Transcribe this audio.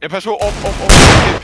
Ja, pass auf, auf, auf. op.